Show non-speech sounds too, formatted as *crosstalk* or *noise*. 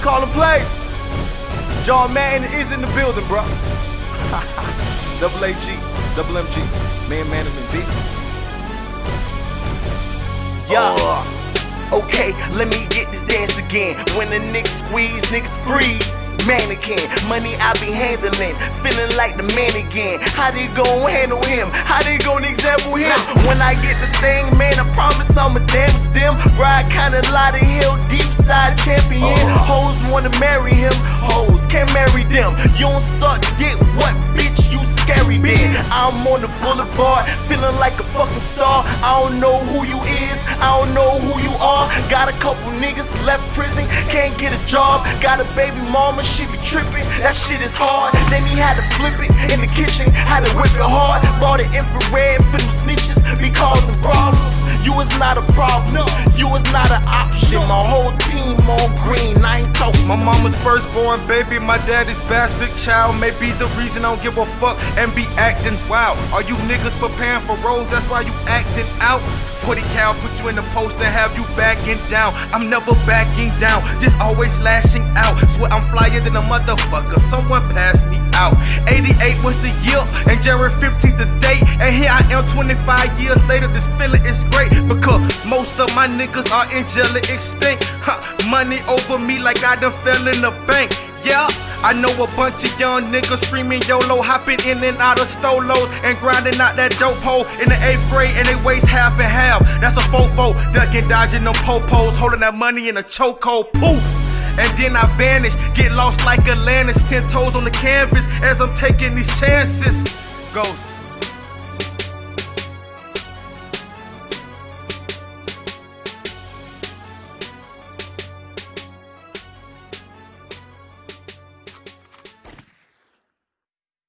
calling plays. John Madden is in the building, bro. *laughs* double AG, double MG, man, management beat. Yeah. Oh. Okay, let me get this dance again. When the niggas squeeze, niggas freeze. Mannequin, money I be handling, feeling like the man again. How they gon' handle him? How they gon'? When I get the thing, man, I promise I'ma damage them. Ride kinda lot of hill, deep side champion. Oh. Hoes wanna marry him, hoes can't marry them. You don't suck dick, what bitch you scary then? I'm on the boulevard, feeling like a fucking star. I don't know who you is, I don't know who you are. Got a couple niggas left prison, can't get a job. Got a baby mama, she be tripping, that shit is hard. Then he had to flip it in the kitchen, had to whip it hard. Bought an infrared for them snitches, option. My whole team on green, I ain't talking. My mama's firstborn baby, my daddy's bastard child. May be the reason I don't give a fuck and be acting wild. Are you niggas preparing for roles? That's why you acting out. 40 cal put you in the post and have you backing down. I'm never backing down, just always lashing out. Swear I'm flyer than a motherfucker. Someone pass me out. 88 was the year, and January 15th the date. And here I am 25 years later. This feeling is great because most of my niggas are in jail angelic extinct. Huh, money over me like I done fell in the bank. Yeah, I know a bunch of young niggas screaming YOLO, hopping in and out of stolos and grinding out that dope hole in the eighth grade, and they waste half and half. That's a fofo, ducking, dodging them popos, holding that money in a chokehold. Poof! And then I vanish, get lost like Atlantis, ten toes on the canvas as I'm taking these chances. Ghost.